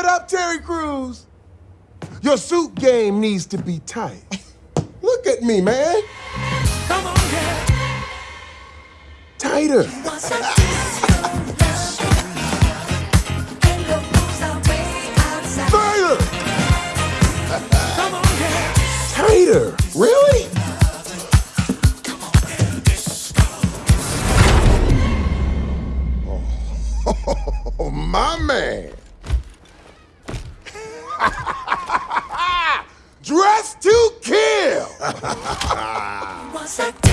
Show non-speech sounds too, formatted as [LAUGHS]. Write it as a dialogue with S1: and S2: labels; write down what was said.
S1: it up, Terry Crews. Your suit game needs to be tight. [LAUGHS] Look at me, man.
S2: Come on, yeah.
S1: Tighter. Further.
S2: Come on, yeah.
S1: Tighter. Really? [LAUGHS] Oh, my man. Dress to kill. [LAUGHS]